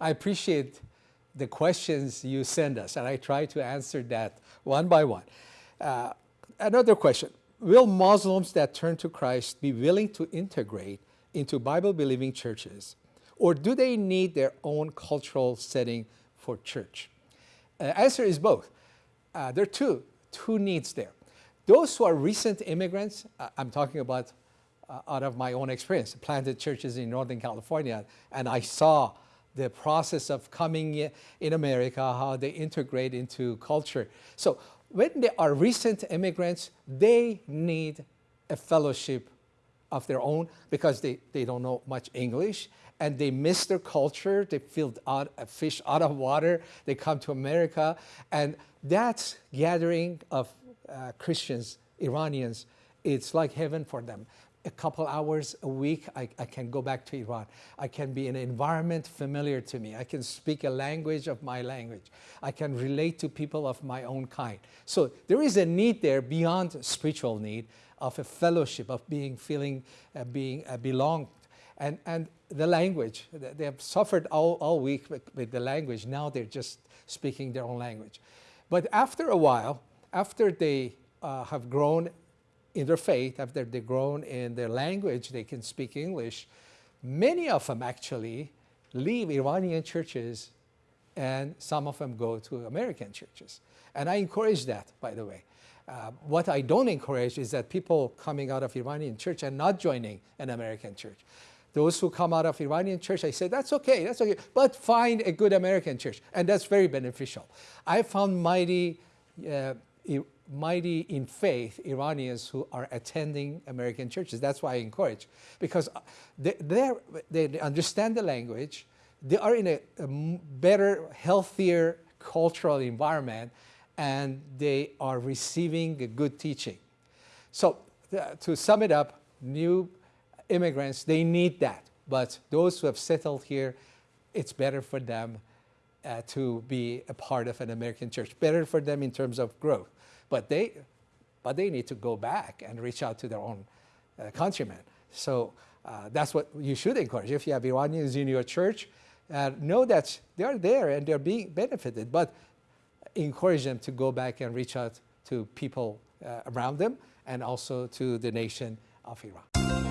I appreciate the questions you send us, and I try to answer that one by one. Uh, another question, will Muslims that turn to Christ be willing to integrate into Bible-believing churches, or do they need their own cultural setting for church? Uh, answer is both. Uh, there are two, two needs there. Those who are recent immigrants, uh, I'm talking about uh, out of my own experience, planted churches in Northern California, and I saw the process of coming in America, how they integrate into culture. So when they are recent immigrants, they need a fellowship of their own because they, they don't know much English and they miss their culture. They feel out, a fish out of water. They come to America and that gathering of uh, Christians, Iranians, it's like heaven for them a couple hours a week, I, I, can go back to Iran. I can be in an environment familiar to me. I can speak a language of my language. I can relate to people of my own kind. So there is a need there beyond spiritual need of a fellowship, of being, feeling, uh, being uh, belonged. And, and the language, they have suffered all, all week with, with the language. Now they're just speaking their own language. But after a while, after they uh, have grown in their faith, after they've grown in their language, they can speak English. Many of them actually leave Iranian churches and some of them go to American churches. And I encourage that, by the way. Uh, what I don't encourage is that people coming out of Iranian church and not joining an American church. Those who come out of Iranian church, I say, that's okay, that's okay, but find a good American church. And that's very beneficial. I found mighty uh, mighty in faith Iranians who are attending American churches. That's why I encourage, because uh, they, they understand the language, they are in a, a better, healthier cultural environment, and they are receiving a good teaching. So uh, to sum it up, new immigrants, they need that. But those who have settled here, it's better for them uh, to be a part of an American church, better for them in terms of growth. But they, but they need to go back and reach out to their own uh, countrymen. So uh, that's what you should encourage. If you have Iranians in your church, uh, know that they're there and they're being benefited, but encourage them to go back and reach out to people uh, around them and also to the nation of Iran.